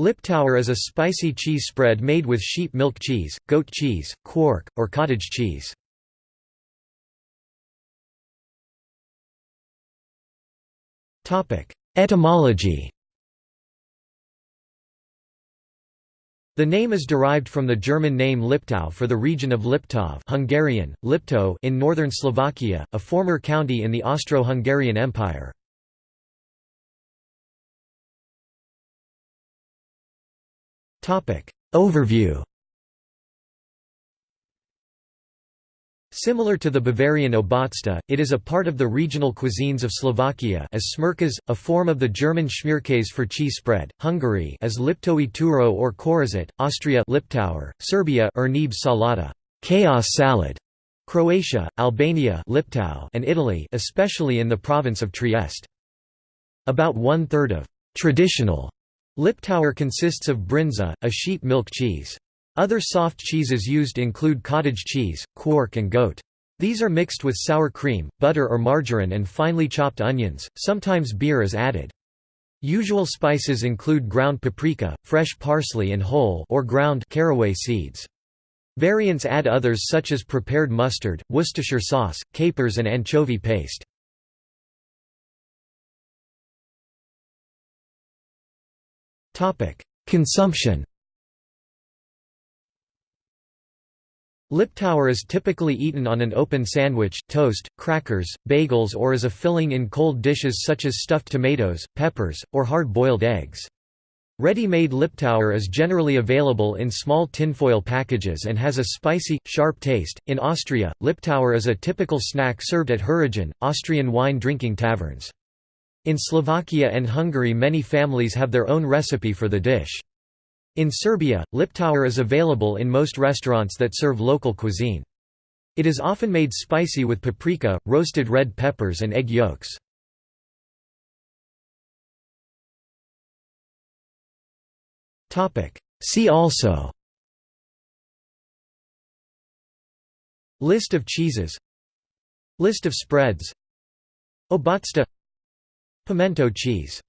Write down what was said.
Liptauer is a spicy cheese spread made with sheep milk cheese, goat cheese, quark, or cottage cheese. Etymology The name is derived from the German name Liptau for the region of Liptov Hungarian, Lipto in northern Slovakia, a former county in the Austro-Hungarian Empire. Overview Similar to the Bavarian Obatzda, it is a part of the regional cuisines of Slovakia as smrkas, a form of the German Schmierkäse for cheese spread, Hungary as Liptowy turo or Korzet, Austria Liptauer, Serbia Ernib salata, chaos salad, Croatia, Albania Liptau, and Italy especially in the province of Trieste. About one-third of traditional Liptauer consists of brinza, a sheep milk cheese. Other soft cheeses used include cottage cheese, quark and goat. These are mixed with sour cream, butter or margarine and finely chopped onions, sometimes beer is added. Usual spices include ground paprika, fresh parsley and whole or ground caraway seeds. Variants add others such as prepared mustard, Worcestershire sauce, capers and anchovy paste. Consumption Liptauer is typically eaten on an open sandwich, toast, crackers, bagels or as a filling in cold dishes such as stuffed tomatoes, peppers, or hard-boiled eggs. Ready-made Liptauer is generally available in small tinfoil packages and has a spicy, sharp taste. In Austria, Liptauer is a typical snack served at Heurigen, Austrian wine-drinking taverns. In Slovakia and Hungary many families have their own recipe for the dish. In Serbia, Liptauer is available in most restaurants that serve local cuisine. It is often made spicy with paprika, roasted red peppers and egg yolks. See also List of cheeses List of spreads Obatzda Pimento cheese